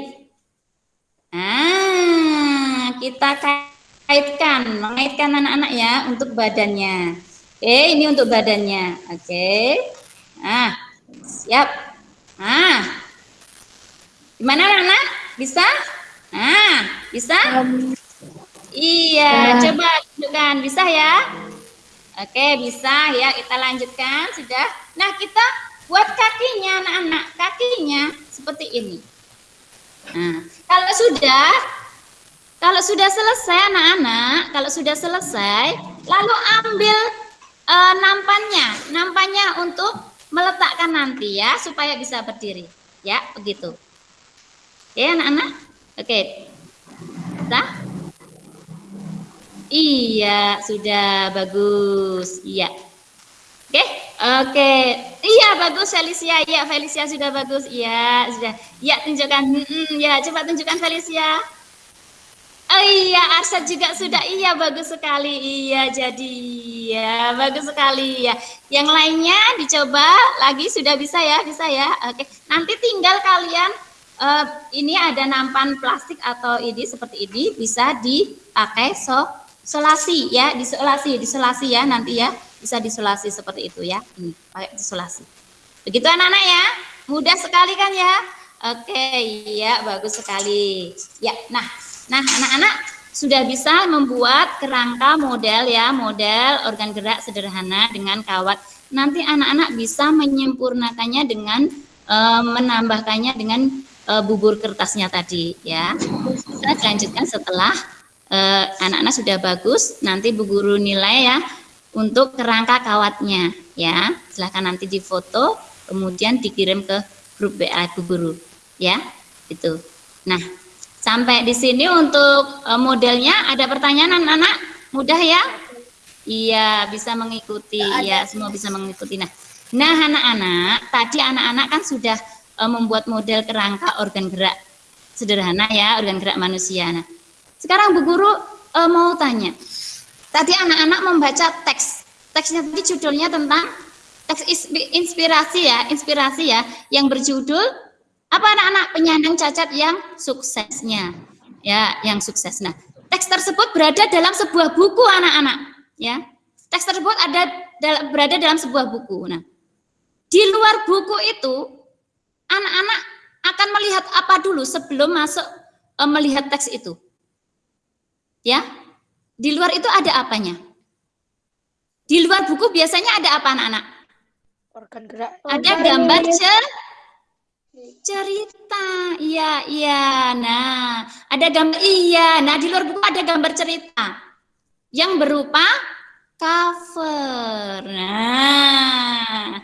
ah, kita kaitkan, mengaitkan anak-anak ya untuk badannya. Oke, ini untuk badannya. Oke. Nah, siap. Nah, Gimana anak? Bisa? Nah, bisa? Iya, coba tunjukkan. Bisa ya? Oke, bisa ya. Kita lanjutkan. Sudah. Nah, kita buat kakinya anak-anak. Kakinya seperti ini. Nah, kalau sudah kalau sudah selesai anak-anak, kalau sudah selesai, lalu ambil e, nampannya, nampannya untuk meletakkan nanti ya, supaya bisa berdiri. Ya, begitu. Ya, anak-anak. Oke. Bisa? Iya, sudah bagus. Iya. Oke, oke. Iya, bagus Felicia. Iya, Felicia sudah bagus. Iya, sudah. Iya, tunjukkan. Hmm, ya, coba tunjukkan Felicia. Oh iya, Arsyad juga sudah. Iya, bagus sekali. Iya, jadi ya bagus sekali ya. Yang lainnya dicoba lagi sudah bisa ya, bisa ya. Oke, nanti tinggal kalian uh, ini ada nampan plastik atau ini seperti ini bisa dipakai so isolasi ya, disolasi, disolasi ya nanti ya. Bisa disolasi seperti itu ya. Ini pakai isolasi. Begitu anak-anak ya. Mudah sekali kan ya? Oke, ya bagus sekali. Ya, nah, nah anak-anak sudah bisa membuat kerangka model ya, model organ gerak sederhana dengan kawat. Nanti anak-anak bisa menyempurnakannya dengan e, menambahkannya dengan e, bubur kertasnya tadi ya. Kita lanjutkan setelah Eh, anak-anak uh, sudah bagus, nanti Bu Guru nilai ya untuk kerangka kawatnya ya. Silahkan nanti difoto, kemudian dikirim ke grup WA Guru ya. Itu. Nah, sampai di sini untuk uh, modelnya ada pertanyaan anak-anak? Mudah ya? Iya, bisa mengikuti ya, semua bisa mengikuti. Nah, nah anak-anak, tadi anak-anak kan sudah uh, membuat model kerangka organ gerak sederhana ya, organ gerak manusia. Nah, sekarang Bu Guru uh, mau tanya. Tadi anak-anak membaca teks. Teksnya tadi judulnya tentang teks inspirasi ya, inspirasi ya, yang berjudul apa anak-anak penyandang cacat yang suksesnya. Ya, yang sukses. Nah, teks tersebut berada dalam sebuah buku anak-anak, ya. Teks tersebut ada berada dalam sebuah buku. Nah, di luar buku itu anak-anak akan melihat apa dulu sebelum masuk uh, melihat teks itu? Ya, di luar itu ada apanya? Di luar buku biasanya ada apa anak-anak? Organ gerak. Ada gambar cer cerita. Iya, iya. Nah, ada gambar iya. Nah, di luar buku ada gambar cerita yang berupa cover. Nah,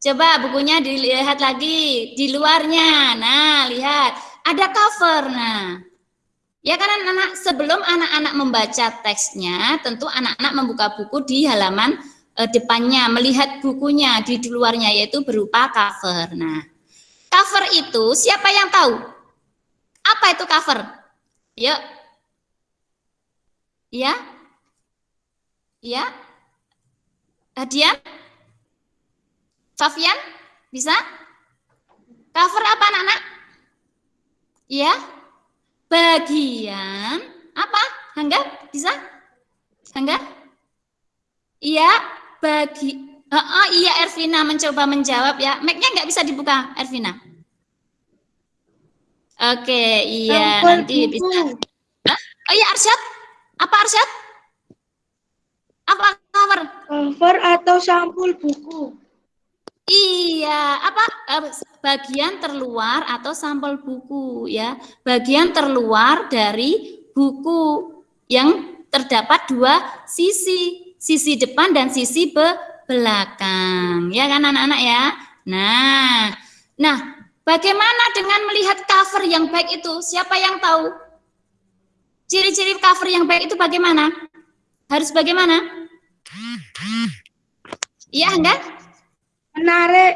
coba bukunya dilihat lagi di luarnya. Nah, lihat ada cover. Nah, Ya kan anak-anak sebelum anak-anak membaca teksnya, tentu anak-anak membuka buku di halaman e, depannya, melihat bukunya di luarnya yaitu berupa cover. Nah, cover itu siapa yang tahu? Apa itu cover? Yuk. Ya? Ya? Hadian? Sofian? Bisa? Cover apa anak-anak? Ya? Bagian apa? Hangga bisa? Hangga? Iya, bagi oh, oh iya Ervina mencoba menjawab ya. Mic-nya nggak bisa dibuka, Ervina. Oke, iya nanti bisa. Hah? Oh iya Arsyad. Apa Arsyad? Apa cover? Cover atau sampul buku. Iya, apa bagian terluar atau sampel buku ya. Bagian terluar dari buku yang terdapat dua sisi, sisi depan dan sisi be belakang. Ya kan anak-anak ya? Nah, nah bagaimana dengan melihat cover yang baik itu? Siapa yang tahu? Ciri-ciri cover yang baik itu bagaimana? Harus bagaimana? Iya enggak? Menarik.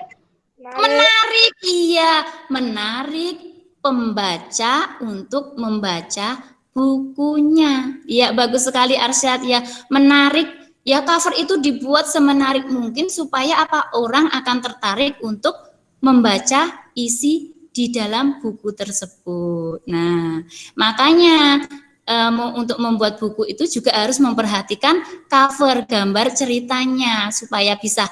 Menarik. iya. Menarik pembaca untuk membaca bukunya. Iya, bagus sekali Arsyad ya. Menarik ya cover itu dibuat semenarik mungkin supaya apa orang akan tertarik untuk membaca isi di dalam buku tersebut. Nah, makanya um, untuk membuat buku itu juga harus memperhatikan cover gambar ceritanya supaya bisa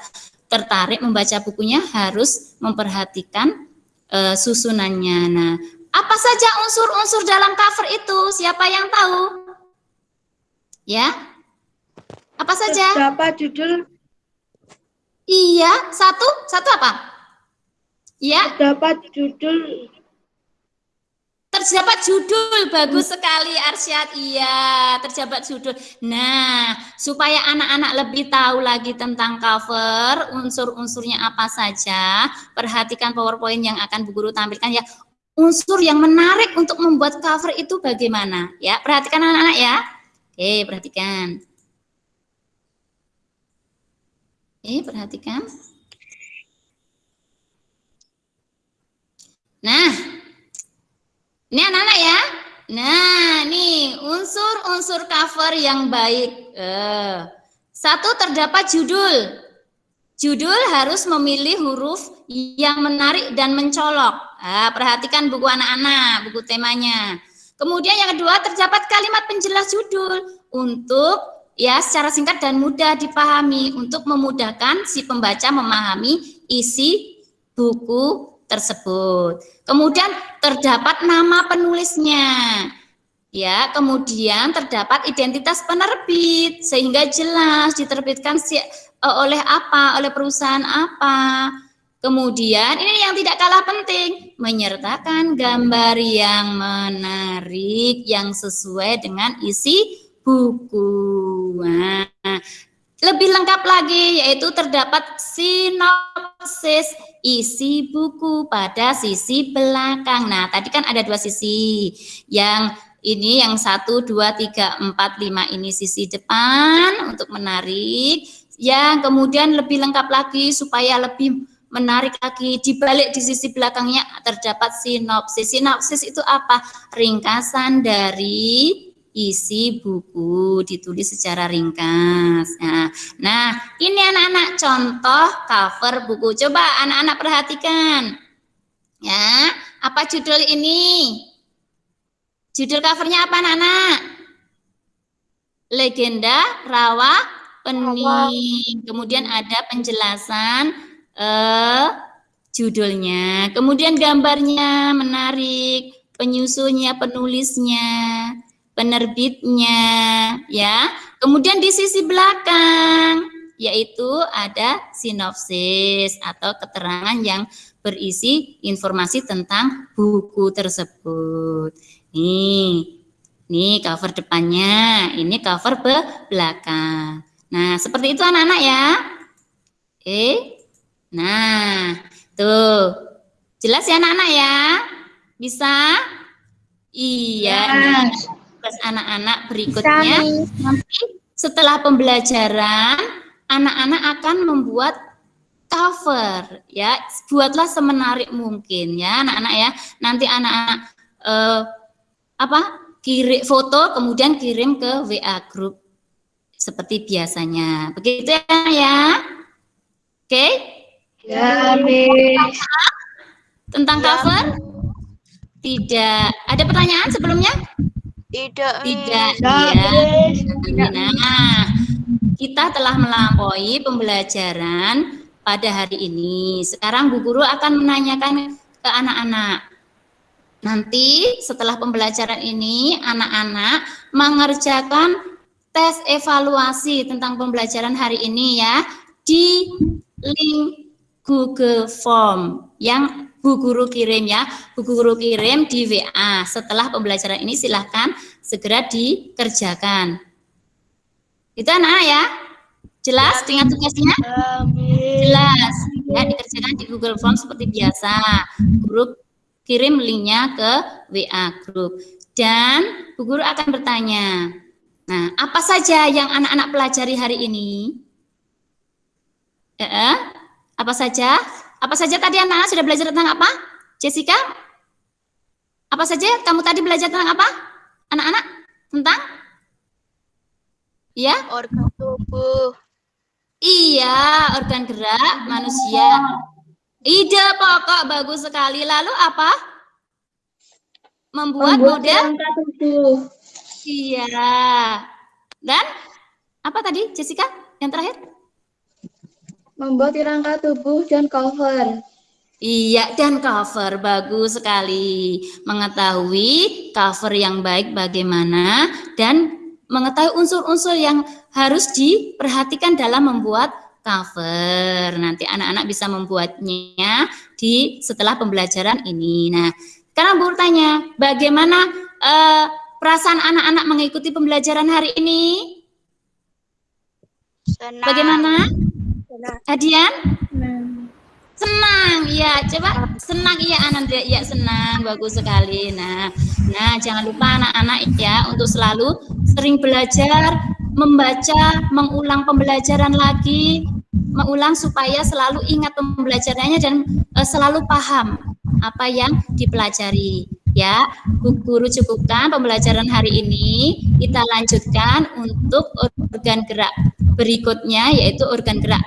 tertarik membaca bukunya harus memperhatikan uh, susunannya. Nah, Apa saja unsur-unsur dalam cover itu? Siapa yang tahu? Ya? Apa saja? Terdapat judul, Iya, satu, satu apa? Ya, terdapat judul, terdapat judul. Bagus sekali Arsyad. Iya, terdapat judul. Nah, supaya anak-anak lebih tahu lagi tentang cover, unsur-unsurnya apa saja, perhatikan PowerPoint yang akan Bu Guru tampilkan ya. Unsur yang menarik untuk membuat cover itu bagaimana? Ya, perhatikan anak-anak ya. Oke, perhatikan. Oke, perhatikan. Nah, ini anak-anak ya. Nah, nih unsur-unsur cover yang baik. Eh, satu terdapat judul. Judul harus memilih huruf yang menarik dan mencolok. Ah, perhatikan buku anak-anak, buku temanya. Kemudian yang kedua terdapat kalimat penjelas judul untuk ya secara singkat dan mudah dipahami untuk memudahkan si pembaca memahami isi buku tersebut. Kemudian terdapat nama penulisnya. Ya, kemudian terdapat identitas penerbit sehingga jelas diterbitkan si, eh, oleh apa, oleh perusahaan apa. Kemudian ini yang tidak kalah penting, menyertakan gambar yang menarik yang sesuai dengan isi buku. Nah, lebih lengkap lagi yaitu terdapat sinopsis isi buku pada sisi belakang. Nah, tadi kan ada dua sisi. Yang ini yang satu, dua, tiga, empat, lima ini sisi depan untuk menarik. Yang kemudian lebih lengkap lagi supaya lebih menarik lagi di balik di sisi belakangnya terdapat sinopsis. Sinopsis itu apa? Ringkasan dari isi buku ditulis secara ringkas. Nah, nah ini anak-anak contoh cover buku. Coba anak-anak perhatikan. Ya, apa judul ini? Judul covernya apa anak-anak? Legenda Rawa Pening. Kemudian ada penjelasan eh, judulnya. Kemudian gambarnya menarik, penyusunnya, penulisnya, penerbitnya, ya. Kemudian di sisi belakang yaitu ada sinopsis atau keterangan yang berisi informasi tentang buku tersebut. Nih, nih cover depannya, ini cover belakang. Nah, seperti itu anak-anak ya. Oke. Nah, tuh. Jelas ya anak-anak ya? Bisa? Iya. Terus anak-anak berikutnya nanti setelah pembelajaran anak-anak akan membuat cover ya. Buatlah semenarik mungkin ya anak-anak ya. Nanti anak-anak eh, apa? kirim foto kemudian kirim ke WA grup seperti biasanya. Begitu ya, ya. Oke? Ya, Miss. Tentang cover? Tidak. Ada pertanyaan sebelumnya? Tidak, Tidak. Miss. Iya. Nah, kita telah melampaui pembelajaran pada hari ini. Sekarang Bu Guru akan menanyakan ke anak-anak. Nanti setelah pembelajaran ini, anak-anak mengerjakan tes evaluasi tentang pembelajaran hari ini ya di link Google Form yang Bu Guru kirim ya. Bu Guru kirim di WA. Setelah pembelajaran ini silahkan segera dikerjakan. Itu anak ya? Jelas dengan tugasnya? Jelas. Ya, dikerjakan di Google Form seperti biasa. Grup kirim linknya ke WA grup. Dan Bu Guru akan bertanya, nah apa saja yang anak-anak pelajari hari ini? Eh, apa saja? Apa saja tadi anak-anak sudah belajar tentang apa? Jessica? Apa saja kamu tadi belajar tentang apa? Anak-anak? Tentang? Ya? Organ tubuh. Iya, organ gerak manusia. Ide pokok bagus sekali. Lalu apa? Membuat, model? kerangka tubuh. Iya. Dan apa tadi Jessica? Yang terakhir? Membuat kerangka tubuh dan cover. Iya, dan cover bagus sekali. Mengetahui cover yang baik bagaimana dan mengetahui unsur-unsur yang harus diperhatikan dalam membuat cover. Nanti anak-anak bisa membuatnya di setelah pembelajaran ini. Nah, sekarang Bu tanya, bagaimana eh, perasaan anak-anak mengikuti pembelajaran hari ini? Senang. Bagaimana? Senang. Adian? Senang, ya. Coba senang, iya Ananda, iya senang, bagus sekali. Nah, nah jangan lupa anak-anak ya untuk selalu sering belajar, membaca, mengulang pembelajaran lagi, mengulang supaya selalu ingat pembelajarannya dan eh, selalu paham apa yang dipelajari. Ya, Bu Guru cukupkan pembelajaran hari ini. Kita lanjutkan untuk organ gerak berikutnya yaitu organ gerak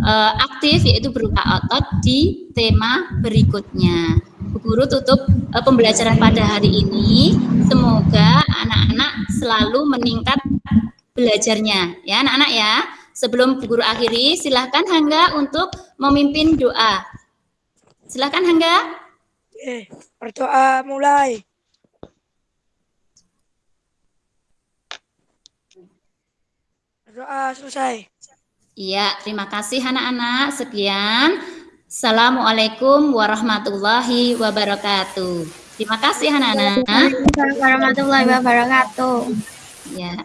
eh, aktif yaitu berupa otot di tema berikutnya. Bu Guru tutup eh, pembelajaran pada hari ini. Semoga anak-anak selalu meningkat belajarnya ya anak-anak ya. Sebelum Bu Guru akhiri, silahkan Hangga untuk memimpin doa. Silahkan Hangga. Oke, berdoa mulai. Berdoa selesai. Iya, terima kasih anak-anak. Sekian. Assalamualaikum warahmatullahi wabarakatuh. Terima kasih anak-anak. warahmatullahi wabarakatuh. Ya.